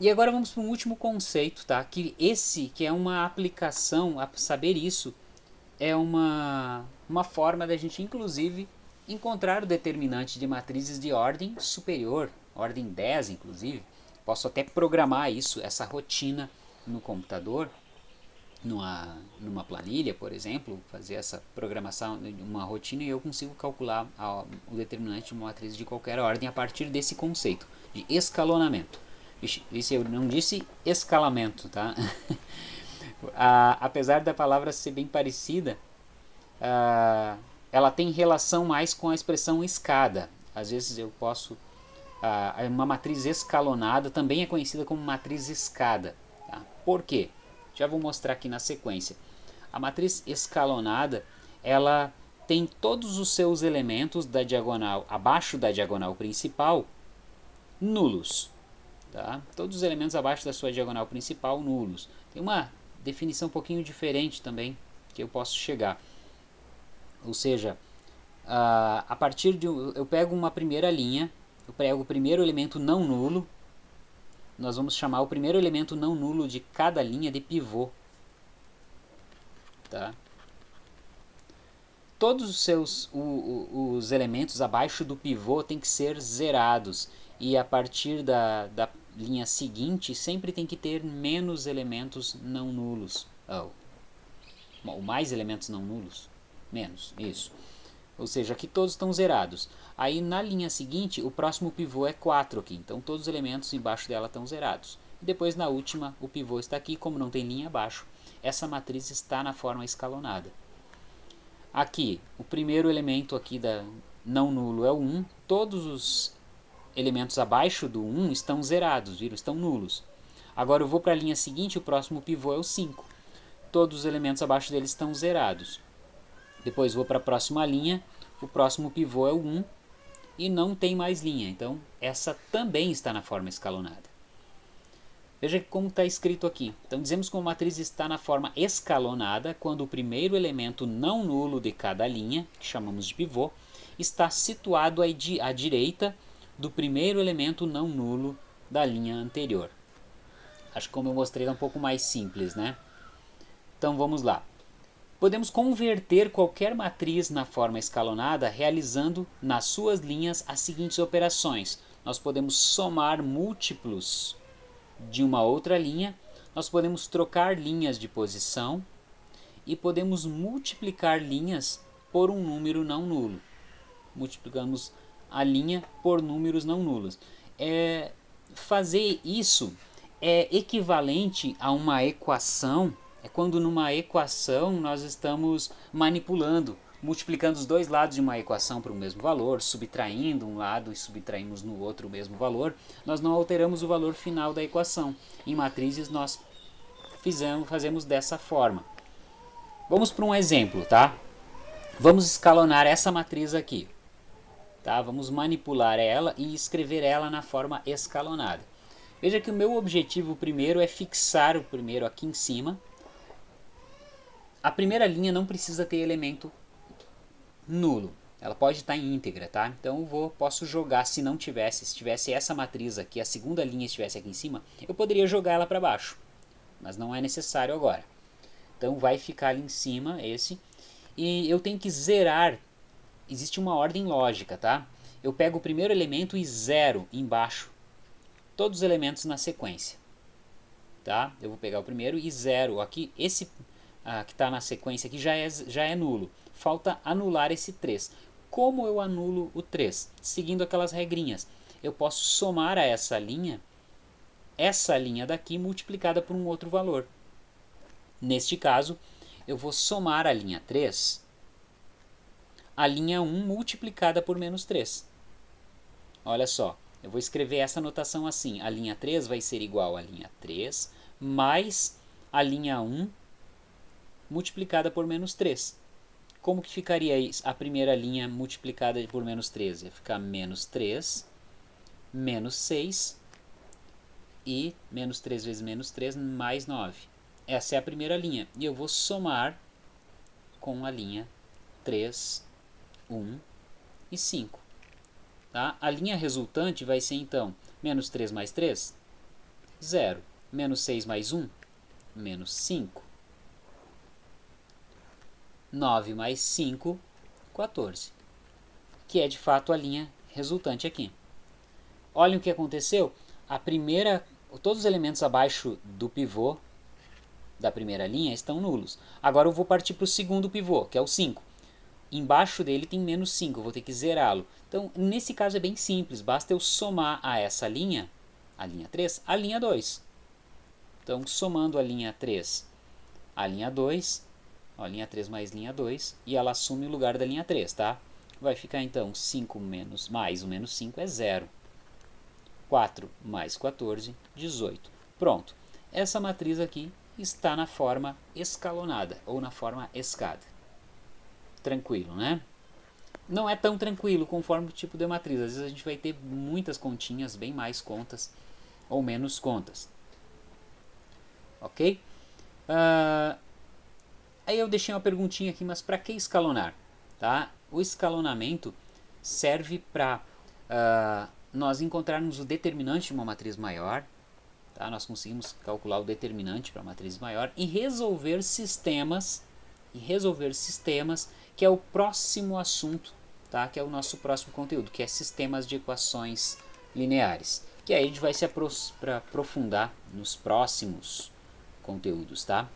E agora vamos para um último conceito, tá? Que esse, que é uma aplicação, a saber isso, é uma, uma forma da gente, inclusive, encontrar o determinante de matrizes de ordem superior, ordem 10, inclusive. Posso até programar isso, essa rotina no computador, numa, numa planilha, por exemplo, fazer essa programação uma rotina e eu consigo calcular a, o determinante de uma matriz de qualquer ordem a partir desse conceito de escalonamento. Vixe, eu não disse escalamento, tá? apesar da palavra ser bem parecida, ela tem relação mais com a expressão escada. Às vezes eu posso... Uma matriz escalonada também é conhecida como matriz escada. Tá? Por quê? Já vou mostrar aqui na sequência. A matriz escalonada, ela tem todos os seus elementos da diagonal abaixo da diagonal principal nulos. Tá? Todos os elementos abaixo da sua diagonal principal nulos. Tem uma definição um pouquinho diferente também que eu posso chegar. Ou seja, a, partir de eu pego uma primeira linha, eu pego o primeiro elemento não nulo, nós vamos chamar o primeiro elemento não nulo de cada linha de pivô. Tá? Todos os seus o, o, os elementos abaixo do pivô têm que ser zerados e a partir da, da linha seguinte sempre tem que ter menos elementos não nulos. Oh. Ou mais elementos não nulos. Menos, isso. Ou seja, aqui todos estão zerados. Aí na linha seguinte, o próximo pivô é 4 aqui. Então todos os elementos embaixo dela estão zerados. E depois na última, o pivô está aqui, como não tem linha abaixo, essa matriz está na forma escalonada. Aqui, o primeiro elemento aqui da não nulo é o 1. Todos os elementos abaixo do 1 estão zerados, viram? Estão nulos. Agora eu vou para a linha seguinte, o próximo pivô é o 5. Todos os elementos abaixo dele estão zerados. Depois vou para a próxima linha, o próximo pivô é o 1 e não tem mais linha. Então essa também está na forma escalonada. Veja como está escrito aqui. Então dizemos que a matriz está na forma escalonada quando o primeiro elemento não nulo de cada linha, que chamamos de pivô, está situado à direita do primeiro elemento não nulo da linha anterior. Acho que como eu mostrei é um pouco mais simples, né? Então vamos lá. Podemos converter qualquer matriz na forma escalonada realizando nas suas linhas as seguintes operações. Nós podemos somar múltiplos de uma outra linha, nós podemos trocar linhas de posição e podemos multiplicar linhas por um número não nulo. Multiplicamos a linha por números não nulos. É, fazer isso é equivalente a uma equação, é quando numa equação nós estamos manipulando, multiplicando os dois lados de uma equação para o mesmo valor, subtraindo um lado e subtraímos no outro o mesmo valor, nós não alteramos o valor final da equação. Em matrizes nós fizemos, fazemos dessa forma. Vamos para um exemplo, tá? Vamos escalonar essa matriz aqui. Tá? Vamos manipular ela e escrever ela na forma escalonada. Veja que o meu objetivo primeiro é fixar o primeiro aqui em cima. A primeira linha não precisa ter elemento nulo. Ela pode estar em íntegra, tá? Então vou, posso jogar, se não tivesse, se tivesse essa matriz aqui, a segunda linha estivesse aqui em cima, eu poderia jogar ela para baixo. Mas não é necessário agora. Então vai ficar ali em cima esse. E eu tenho que zerar existe uma ordem lógica, tá? Eu pego o primeiro elemento e zero embaixo todos os elementos na sequência, tá? Eu vou pegar o primeiro e zero aqui, esse ah, que está na sequência aqui já é, já é nulo. Falta anular esse 3. Como eu anulo o 3? Seguindo aquelas regrinhas. Eu posso somar a essa linha, essa linha daqui multiplicada por um outro valor. Neste caso, eu vou somar a linha 3 a linha 1 multiplicada por menos 3. Olha só, eu vou escrever essa notação assim. A linha 3 vai ser igual a linha 3 mais a linha 1 multiplicada por menos 3. Como que ficaria a primeira linha multiplicada por menos 3? Ia ficar menos 3, menos 6 e menos 3 vezes menos 3 mais 9. Essa é a primeira linha. E eu vou somar com a linha 3 1 e 5. Tá? A linha resultante vai ser então menos 3 mais 3, 0. Menos 6 mais 1, menos 5. 9 mais 5, 14. Que é de fato a linha resultante aqui. Olhem o que aconteceu. A primeira, todos os elementos abaixo do pivô da primeira linha estão nulos. Agora eu vou partir para o segundo pivô, que é o 5. Embaixo dele tem menos 5, eu vou ter que zerá-lo. Então, nesse caso é bem simples, basta eu somar a essa linha, a linha 3, a linha 2. Então, somando a linha 3 a linha 2, ó, linha 3 mais linha 2, e ela assume o lugar da linha 3, tá? Vai ficar então 5 menos mais o menos 5 é 0. 4 mais 14, 18. Pronto. Essa matriz aqui está na forma escalonada, ou na forma escada tranquilo, né? Não é tão tranquilo conforme o tipo de matriz. Às vezes a gente vai ter muitas continhas, bem mais contas ou menos contas. Ok? Uh, aí eu deixei uma perguntinha aqui, mas para que escalonar? Tá? O escalonamento serve para uh, ah, nós encontrarmos o determinante de uma matriz maior, tá? nós conseguimos calcular o determinante para a matriz maior e resolver sistemas e resolver sistemas que é o próximo assunto, tá? que é o nosso próximo conteúdo, que é sistemas de equações lineares. Que aí a gente vai se aprofundar nos próximos conteúdos, tá?